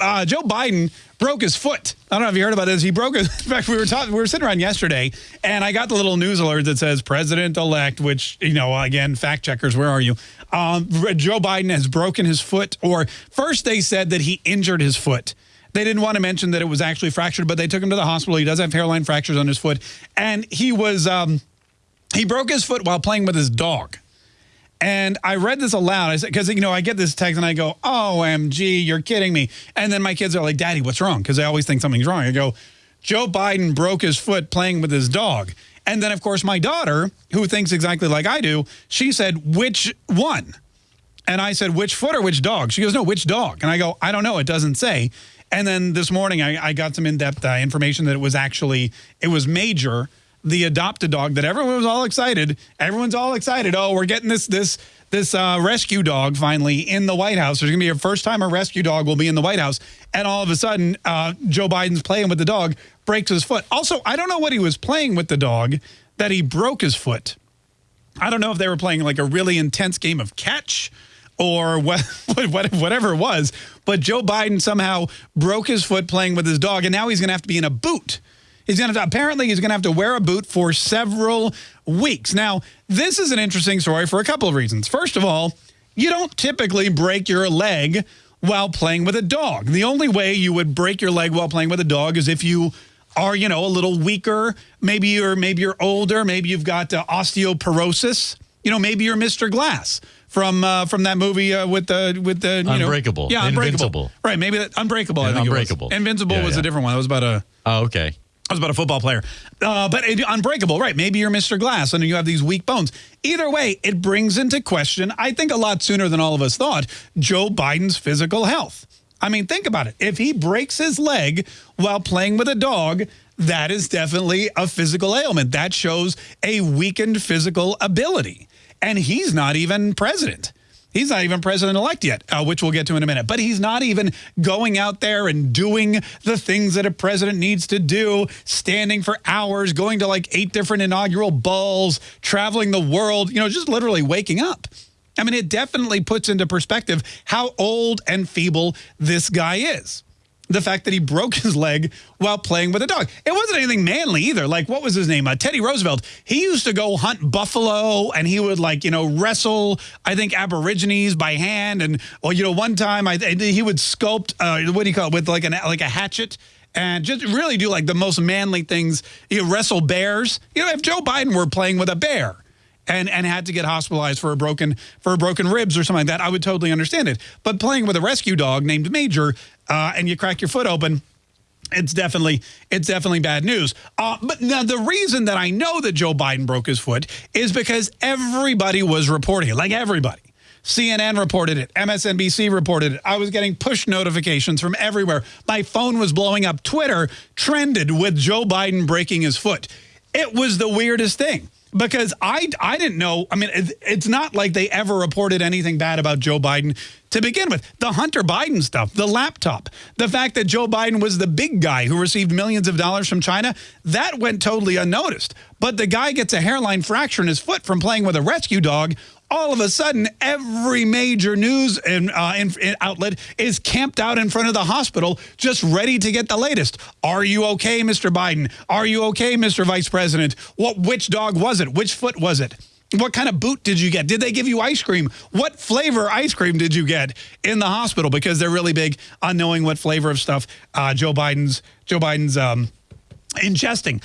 uh, Joe Biden broke his foot. I don't know if you heard about this. He broke his. In fact, we were talking. We were sitting around yesterday, and I got the little news alert that says "President-elect," which you know, again, fact checkers, where are you? Um, Joe Biden has broken his foot. Or first, they said that he injured his foot. They didn't want to mention that it was actually fractured, but they took him to the hospital. He does have hairline fractures on his foot, and he was um, he broke his foot while playing with his dog. And I read this aloud. I said, because, you know, I get this text and I go, OMG, you're kidding me. And then my kids are like, Daddy, what's wrong? Because they always think something's wrong. I go, Joe Biden broke his foot playing with his dog. And then, of course, my daughter, who thinks exactly like I do, she said, which one? And I said, which foot or which dog? She goes, no, which dog? And I go, I don't know. It doesn't say. And then this morning, I, I got some in-depth uh, information that it was actually, it was Major, the adopted dog that everyone was all excited. Everyone's all excited. Oh, we're getting this this this uh, rescue dog finally in the White House. There's going to be a first time a rescue dog will be in the White House. And all of a sudden, uh, Joe Biden's playing with the dog, breaks his foot. Also, I don't know what he was playing with the dog that he broke his foot. I don't know if they were playing like a really intense game of catch or what, whatever it was. But Joe Biden somehow broke his foot playing with his dog, and now he's going to have to be in a boot He's going to apparently he's going to have to wear a boot for several weeks. Now, this is an interesting story for a couple of reasons. First of all, you don't typically break your leg while playing with a dog. The only way you would break your leg while playing with a dog is if you are, you know, a little weaker, maybe you're maybe you're older, maybe you've got uh, osteoporosis, you know, maybe you're Mr. Glass from uh, from that movie uh, with the with the you Unbreakable. Know, yeah, Unbreakable. Invincible. Right, maybe that Unbreakable. Yeah, I think Unbreakable. Invincible yeah, was yeah. a different one. That was about a. Oh, okay. I was about a football player. Uh, but it, unbreakable, right. Maybe you're Mr. Glass and you have these weak bones. Either way, it brings into question, I think a lot sooner than all of us thought, Joe Biden's physical health. I mean, think about it. If he breaks his leg while playing with a dog, that is definitely a physical ailment. That shows a weakened physical ability. And he's not even president. He's not even president-elect yet, uh, which we'll get to in a minute. But he's not even going out there and doing the things that a president needs to do, standing for hours, going to like eight different inaugural balls, traveling the world, you know, just literally waking up. I mean, it definitely puts into perspective how old and feeble this guy is the fact that he broke his leg while playing with a dog. It wasn't anything manly either. Like, what was his name? Uh, Teddy Roosevelt. He used to go hunt buffalo and he would like, you know, wrestle, I think, aborigines by hand. And, well, you know, one time I, he would sculpt, uh, what do you call it, with like, an, like a hatchet and just really do like the most manly things. You know, wrestle bears. You know, if Joe Biden were playing with a bear, and and had to get hospitalized for a broken for a broken ribs or something like that, I would totally understand it. But playing with a rescue dog named Major, uh, and you crack your foot open, it's definitely it's definitely bad news. Uh, but now the reason that I know that Joe Biden broke his foot is because everybody was reporting it, like everybody. CNN reported it. MSNBC reported it. I was getting push notifications from everywhere. My phone was blowing up. Twitter trended with Joe Biden breaking his foot. It was the weirdest thing because I, I didn't know. I mean, it's not like they ever reported anything bad about Joe Biden to begin with. The Hunter Biden stuff, the laptop, the fact that Joe Biden was the big guy who received millions of dollars from China, that went totally unnoticed. But the guy gets a hairline fracture in his foot from playing with a rescue dog all of a sudden, every major news in, uh, in outlet is camped out in front of the hospital, just ready to get the latest. Are you okay, Mr. Biden? Are you okay, Mr. Vice President? What? Which dog was it? Which foot was it? What kind of boot did you get? Did they give you ice cream? What flavor ice cream did you get in the hospital? Because they're really big on knowing what flavor of stuff uh, Joe Biden's Joe Biden's um, ingesting.